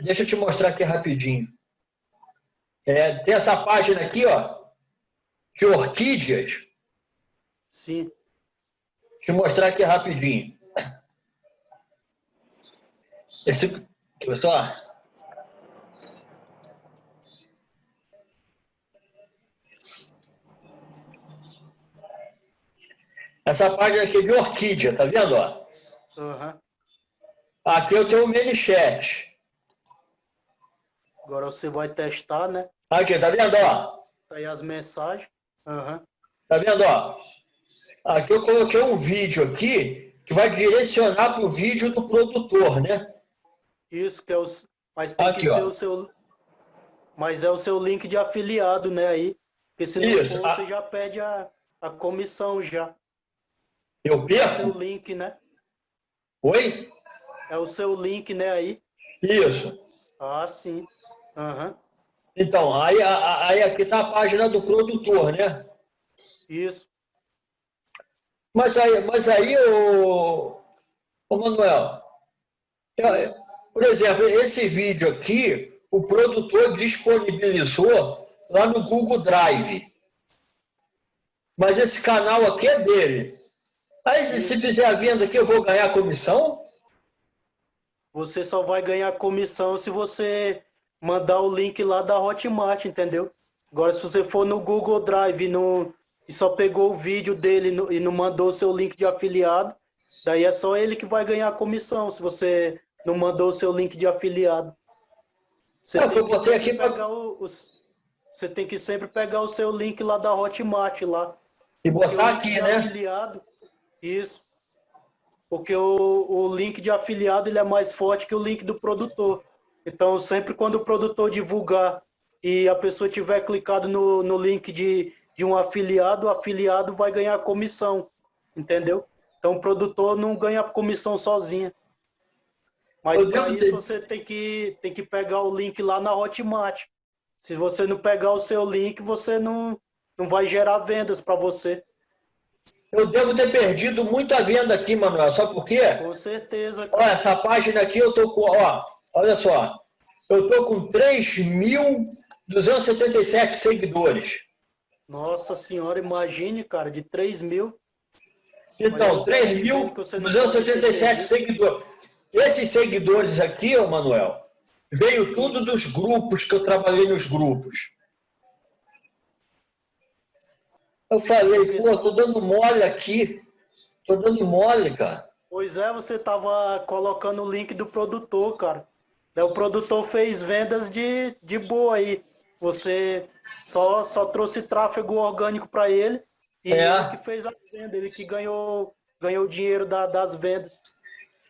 deixa eu te mostrar aqui rapidinho. É, tem essa página aqui, ó, de orquídeas. Sim. Deixa eu mostrar aqui rapidinho. Esse, só. Essa página aqui é de orquídea, tá vendo? Ó? Uhum. Aqui eu tenho o ManyChat. Agora você vai testar, né? Aqui, tá vendo? Ó? Tá aí as mensagens. Uhum. Tá vendo? Ó? Aqui eu coloquei um vídeo aqui que vai direcionar para o vídeo do produtor, né? Isso, que é o... Mas tem aqui, que ser ó. o seu... Mas é o seu link de afiliado, né? Aí. Porque se não for, você já pede a, a comissão já. Eu É o seu perco? link, né? Oi? É o seu link, né? Aí. Isso. Ah, sim. Aham. Então, aí, aí aqui tá a página do produtor, né? Isso. Mas aí, mas aí o, o Manuel, eu- por exemplo, esse vídeo aqui, o produtor disponibilizou lá no Google Drive. Mas esse canal aqui é dele. Aí, se se fizer a venda aqui, eu vou ganhar comissão? Você só vai ganhar comissão se você mandar o link lá da Hotmart, entendeu? Agora, se você for no Google Drive e, não, e só pegou o vídeo dele no- e não mandou o seu link de afiliado, daí é só ele que vai ganhar comissão, se você não mandou o seu link de afiliado. Você É, tem eu que botei sempre aqui pra- pegar o- os- você tem que sempre pegar o seu link lá da Hotmart lá. E o botar aqui, né? afiliado, isso. Porque o, o link de afiliado ele é mais forte que o link do produtor. Então, sempre quando o produtor divulgar e a pessoa tiver clicado no, no link de, de um afiliado, o afiliado vai ganhar comissão, entendeu? Então, o produtor não ganha comissão sozinho. Mas para isso ter- você tem que, tem que pegar o link lá na Hotmart. Se você não pegar o seu link, você não, não vai gerar vendas para você. Eu devo ter perdido muita venda aqui, Manuel. Sabe por quê? Com certeza. Olha, essa página aqui eu tô com, ó, olha só, eu tô com 3.277 seguidores. Nossa senhora, imagine, cara, de 3 mil. Então, Mas eu tô vendo que você não pode 3.277 ter seguidores. Esses seguidores aqui, ô Manuel, veio tudo dos grupos que eu trabalhei nos grupos. Eu falei, pô, tô dando mole aqui. Tô dando mole, cara. Pois é, você tava colocando o link do produtor, cara. Daí o produtor fez vendas de, de boa aí. Você só, só trouxe tráfego orgânico para ele e É. ele que fez a venda, ele que ganhou, ganhou o dinheiro da- das vendas.